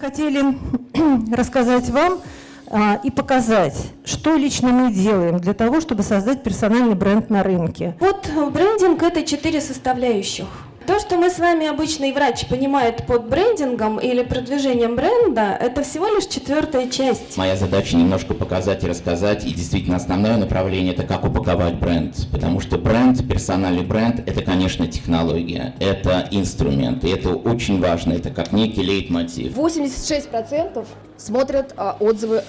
хотели рассказать вам а, и показать, что лично мы делаем для того, чтобы создать персональный бренд на рынке. Вот брендинг – это четыре составляющих. То, что мы с вами обычный врач понимает под брендингом или продвижением бренда, это всего лишь четвертая часть. Моя задача немножко показать и рассказать, и действительно основное направление – это как упаковать бренд. Потому что бренд, персональный бренд – это, конечно, технология, это инструмент, и это очень важно, это как некий лейтмотив. 86% смотрят а, отзывы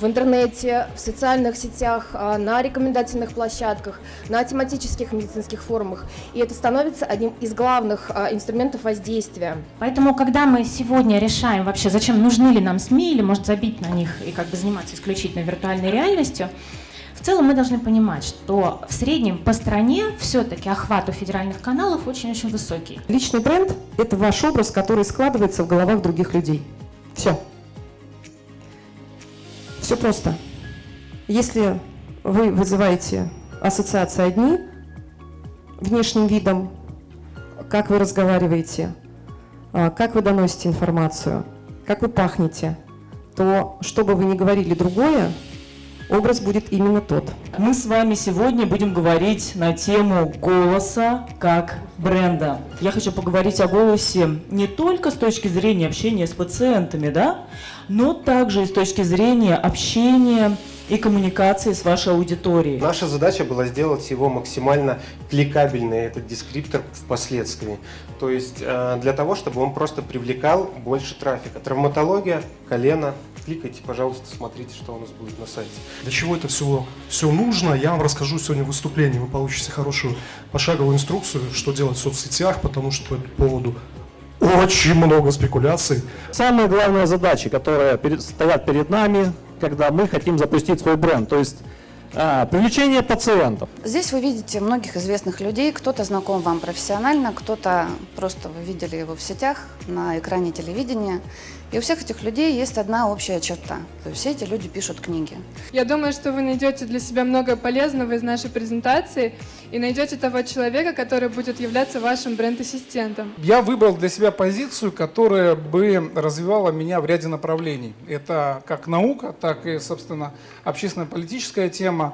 в интернете, в социальных сетях, а, на рекомендательных площадках, на тематических медицинских форумах. И это становится одним из главных а, инструментов воздействия. Поэтому, когда мы сегодня решаем вообще, зачем нужны ли нам СМИ, или может забить на них и как бы заниматься исключительно виртуальной реальностью, в целом мы должны понимать, что в среднем по стране все-таки охват у федеральных каналов очень-очень высокий. Личный бренд – это ваш образ, который складывается в головах других людей. Все. Все просто. Если вы вызываете ассоциации одни, внешним видом, как вы разговариваете, а, как вы доносите информацию, как вы пахнете, то, что бы вы ни говорили другое, образ будет именно тот. Мы с вами сегодня будем говорить на тему голоса как бренда. Я хочу поговорить о голосе не только с точки зрения общения с пациентами, да, но также и с точки зрения общения и коммуникации с вашей аудиторией. Наша задача была сделать его максимально кликабельный, этот дескриптор впоследствии. То есть э, для того, чтобы он просто привлекал больше трафика. Травматология, колено, кликайте, пожалуйста, смотрите, что у нас будет на сайте. Для чего это все, все нужно, я вам расскажу сегодня в выступлении. Вы получите хорошую пошаговую инструкцию, что делать в соцсетях, потому что по этому поводу очень много спекуляций. Самые главные задачи, которые перед, стоят перед нами, когда мы хотим запустить свой бренд, то есть а, привлечение пациентов. Здесь вы видите многих известных людей, кто-то знаком вам профессионально, кто-то просто вы видели его в сетях, на экране телевидения. И у всех этих людей есть одна общая черта. То есть все эти люди пишут книги. Я думаю, что вы найдете для себя много полезного из нашей презентации и найдете того человека, который будет являться вашим бренд-ассистентом. Я выбрал для себя позицию, которая бы развивала меня в ряде направлений. Это как наука, так и, собственно, общественно-политическая тема.